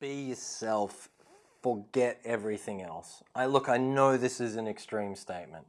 be yourself, forget everything else. I look, I know this is an extreme statement,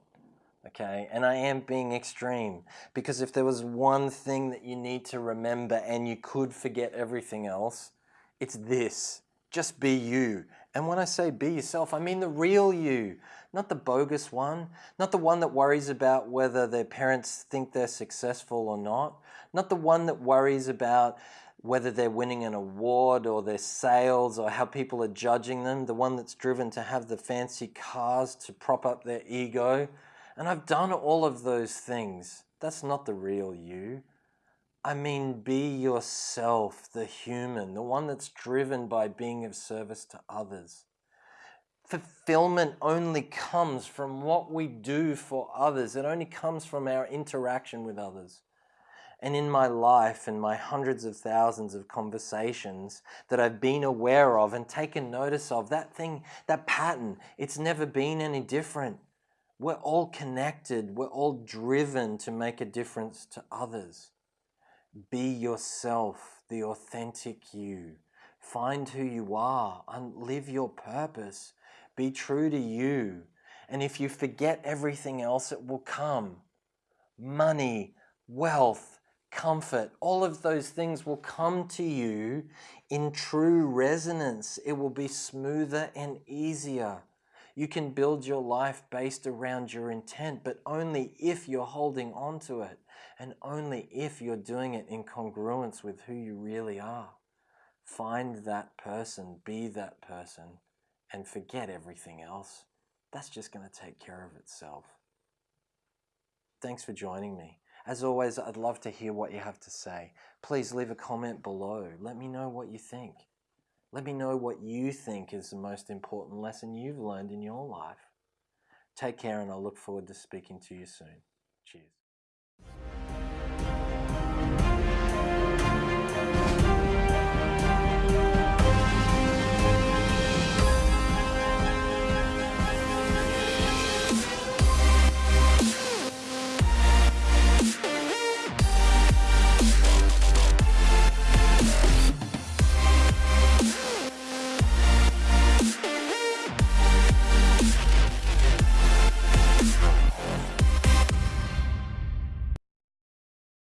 okay? And I am being extreme because if there was one thing that you need to remember and you could forget everything else, it's this. Just be you. And when I say be yourself, I mean the real you, not the bogus one, not the one that worries about whether their parents think they're successful or not, not the one that worries about whether they're winning an award or their sales or how people are judging them, the one that's driven to have the fancy cars to prop up their ego. And I've done all of those things. That's not the real you. I mean, be yourself, the human, the one that's driven by being of service to others. Fulfillment only comes from what we do for others. It only comes from our interaction with others and in my life and my hundreds of thousands of conversations that I've been aware of and taken notice of, that thing, that pattern, it's never been any different. We're all connected. We're all driven to make a difference to others. Be yourself, the authentic you. Find who you are and live your purpose. Be true to you. And if you forget everything else, it will come. Money, wealth, comfort, all of those things will come to you in true resonance. It will be smoother and easier. You can build your life based around your intent, but only if you're holding on to it and only if you're doing it in congruence with who you really are. Find that person, be that person, and forget everything else. That's just going to take care of itself. Thanks for joining me. As always, I'd love to hear what you have to say. Please leave a comment below. Let me know what you think. Let me know what you think is the most important lesson you've learned in your life. Take care and I look forward to speaking to you soon. Cheers.